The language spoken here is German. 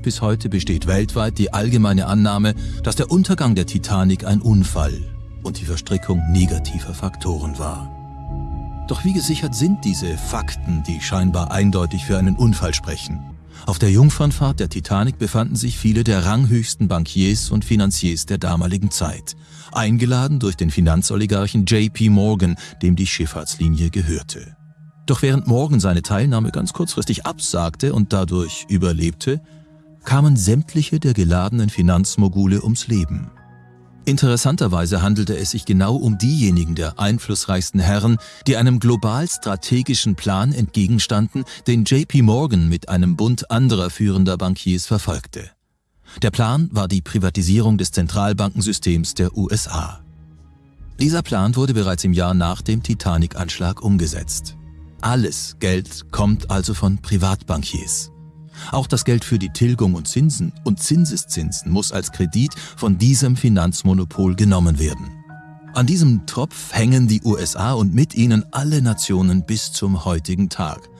Bis heute besteht weltweit die allgemeine Annahme, dass der Untergang der Titanic ein Unfall und die Verstrickung negativer Faktoren war. Doch wie gesichert sind diese Fakten, die scheinbar eindeutig für einen Unfall sprechen? Auf der Jungfernfahrt der Titanic befanden sich viele der ranghöchsten Bankiers und Finanziers der damaligen Zeit, eingeladen durch den Finanzoligarchen JP Morgan, dem die Schifffahrtslinie gehörte. Doch während Morgan seine Teilnahme ganz kurzfristig absagte und dadurch überlebte, kamen sämtliche der geladenen Finanzmogule ums Leben. Interessanterweise handelte es sich genau um diejenigen der einflussreichsten Herren, die einem global strategischen Plan entgegenstanden, den JP Morgan mit einem Bund anderer führender Bankiers verfolgte. Der Plan war die Privatisierung des Zentralbankensystems der USA. Dieser Plan wurde bereits im Jahr nach dem Titanic-Anschlag umgesetzt. Alles Geld kommt also von Privatbankiers. Auch das Geld für die Tilgung und Zinsen und Zinseszinsen muss als Kredit von diesem Finanzmonopol genommen werden. An diesem Tropf hängen die USA und mit ihnen alle Nationen bis zum heutigen Tag.